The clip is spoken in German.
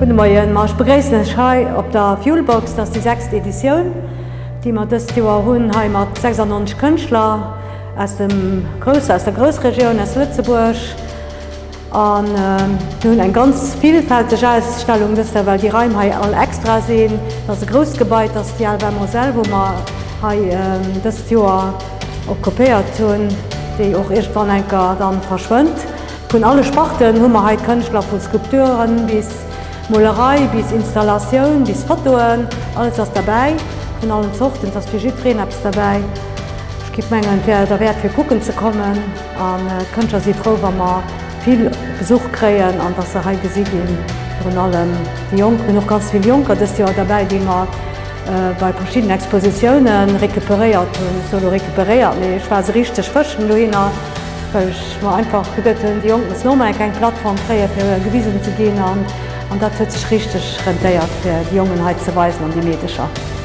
Guten ich begrüße euch heute auf der Fuelbox, das ist die sechste Edition, die wir dieses Jahr haben, mit 96 Künstler aus, dem Groß, aus der Großregion, aus Lützeburg. Und äh, wir haben eine ganz vielfältige Ausstellung, weil die Räume alle extra sind. Das ist ein großes Gebäude, das ist die Alba Moselle, wo wir äh, dieses Jahr okkupiert haben, die auch irgendwann dann verschwindet. Von allen Sparten haben wir heute Künstler von Skulpturen bis Molerei, bis Installation, bis Fotoen, alles ist dabei. Von allen Sorten, das Jüdrin es dabei. Es gibt Mengen, der Wert für gucken zu kommen. Und äh, Künstler sind froh, wenn wir viel Besuch kriegen und dass sie heute gesehen Von allem die Jungen, noch ganz viele Junker, das Jahr dabei, die wir äh, bei verschiedenen Expositionen rekuperiert solo rekuperiert. Ich war richtig frisch, ich war einfach gedacht, die Jungen müssen nochmal keine Plattform kriegen, für Gewiesen zu gehen. Und, und das hat sich richtig rentiert, die Jungenheit zu weisen und die Mädchen.